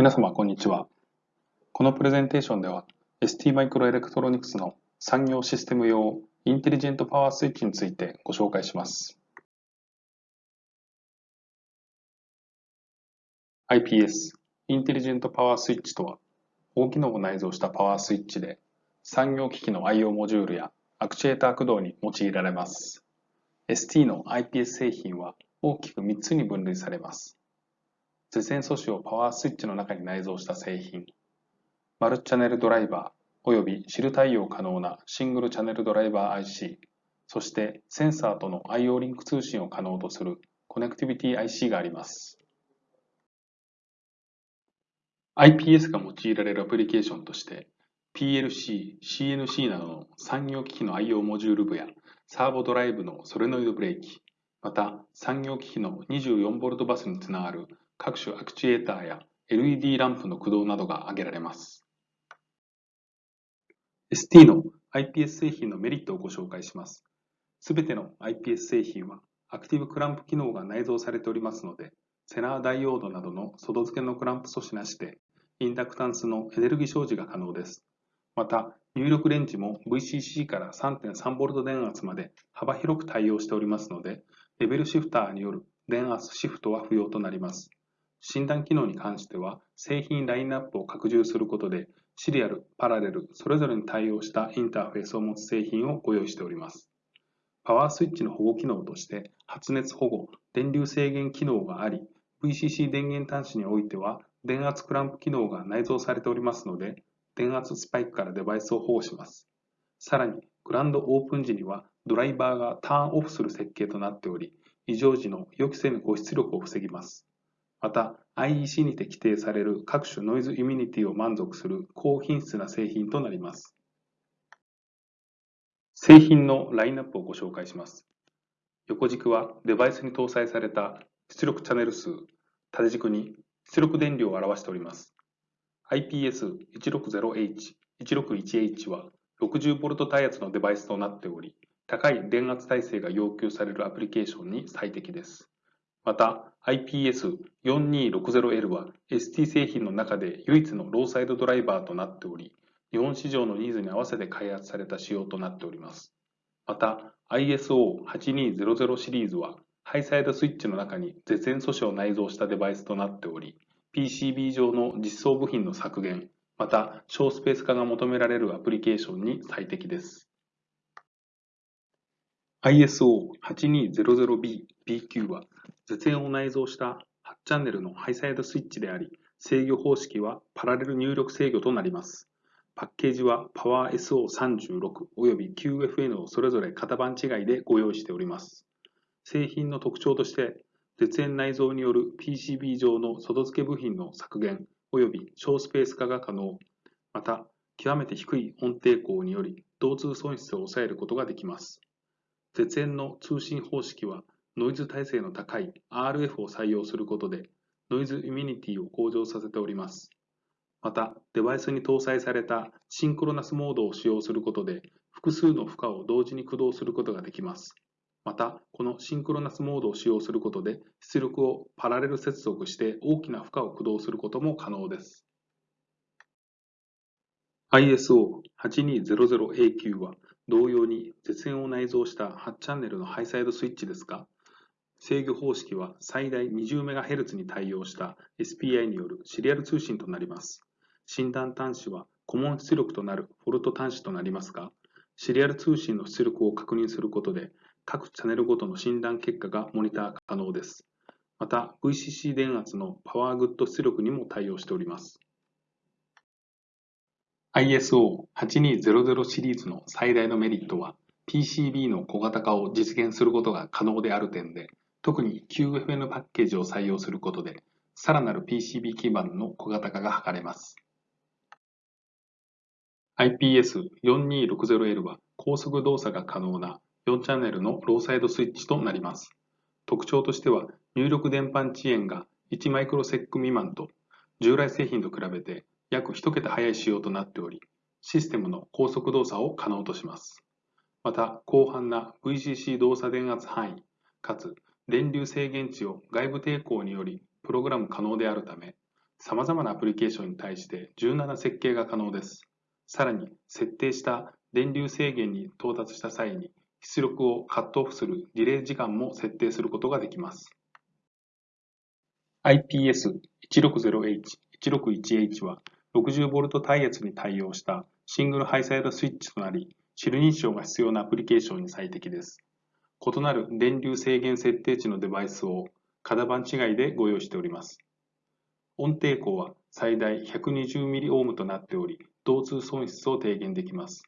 皆様、こんにちは。このプレゼンテーションでは、ST マイクロエレクトロニクスの産業システム用インテリジェントパワースイッチについてご紹介します。IPS、インテリジェントパワースイッチとは、高機能を内蔵したパワースイッチで、産業機器の I/O モジュールやアクチュエーター駆動に用いられます。ST の IPS 製品は大きく3つに分類されます。絶縁素子をパワースイッチの中に内蔵した製品、マルチャネルドライバー及びシル対応可能なシングルチャネルドライバー IC、そしてセンサーとの IO リンク通信を可能とするコネクティビティ IC があります。IPS が用いられるアプリケーションとして PLC、CNC などの産業機器の IO モジュール部やサーボドライブのソレノイドブレーキ、また産業機器の 24V バスにつながる各種アクチュエーターや LED ランプの駆動などが挙げられます。ST の IPS 製品のメリットをご紹介します。すべての IPS 製品はアクティブクランプ機能が内蔵されておりますので、セナーダイオードなどの外付けのクランプ素子なしで、インダクタンスのエネルギー表示が可能です。また、入力レンジも VCC から 3.3V 電圧まで幅広く対応しておりますので、レベルシフターによる電圧シフトは不要となります。診断機能に関しては、製品ラインナップを拡充することで、シリアル、パラレル、それぞれに対応したインターフェースを持つ製品をご用意しております。パワースイッチの保護機能として、発熱保護、電流制限機能があり、VCC 電源端子においては、電圧クランプ機能が内蔵されておりますので、電圧スパイクからデバイスを保護します。さらに、グランドオープン時には、ドライバーがターンオフする設計となっており、異常時の予期せぬ誤出力を防ぎます。また、IEC にて規定される各種ノイズイミニティを満足する高品質な製品となります。製品のラインナップをご紹介します。横軸はデバイスに搭載された出力チャンネル数、縦軸に出力電量を表しております。IPS160H、161H は 60V 対圧のデバイスとなっており、高い電圧耐性が要求されるアプリケーションに最適です。また IPS4260L は ST 製品の中で唯一のローサイドドライバーとなっており、日本市場のニーズに合わせて開発された仕様となっております。また ISO8200 シリーズはハイサイドスイッチの中に絶縁素子を内蔵したデバイスとなっており、PCB 上の実装部品の削減、また小スペース化が求められるアプリケーションに最適です。ISO8200B、BQ は絶縁を内蔵した8チャンネルのハイサイドスイッチであり、制御方式はパラレル入力制御となります。パッケージは PowerSO36 および QFN をそれぞれ型番違いでご用意しております。製品の特徴として、絶縁内蔵による PCB 上の外付け部品の削減および小スペース化が可能、また極めて低い音抵抗により同通損失を抑えることができます。絶縁の通信方式はノイズ耐性の高い RF を採用することでノイズイミニティを向上させております。また、デバイスに搭載されたシンクロナスモードを使用することで複数の負荷を同時に駆動することができます。また、このシンクロナスモードを使用することで出力をパラレル接続して大きな負荷を駆動することも可能です。ISO8200AQ は同様に絶縁を内蔵した8チャンネルのハイサイドスイッチですが、制御方式は最大 20MHz に対応した SPI によるシリアル通信となります。診断端子は顧問出力となるフォルト端子となりますが、シリアル通信の出力を確認することで、各チャンネルごとの診断結果がモニター可能です。また、VCC 電圧のパワーグッド出力にも対応しております。ISO8200 シリーズの最大のメリットは PCB の小型化を実現することが可能である点で、特に QFN パッケージを採用することで、さらなる PCB 基板の小型化が図れます。IPS4260L は高速動作が可能な4チャンネルのローサイドスイッチとなります。特徴としては入力電波遅延が1マイクロセック未満と従来製品と比べて約1桁早い仕様となっており、システムの高速動作を可能とします。また、広範な VCC 動作電圧範囲、かつ電流制限値を外部抵抗によりプログラム可能であるため、様々なアプリケーションに対して柔軟な設計が可能です。さらに、設定した電流制限に到達した際に出力をカットオフするディレイ時間も設定することができます。IPS160H、161H は 60V 耐圧に対応したシングルハイサイドスイッチとなり、シル認証が必要なアプリケーションに最適です。異なる電流制限設定値のデバイスを型番違いでご用意しております。音抵抗は最大 120mΩ となっており、導通損失を低減できます。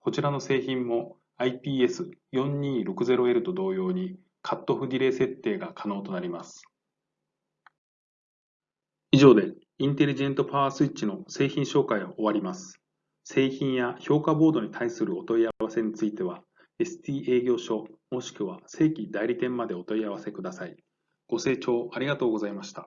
こちらの製品も IPS4260L と同様にカットオフディレイ設定が可能となります。以上でインテリジェントパワースイッチの製品紹介を終わります。製品や評価ボードに対するお問い合わせについては、ST 営業所もしくは正規代理店までお問い合わせください。ご清聴ありがとうございました。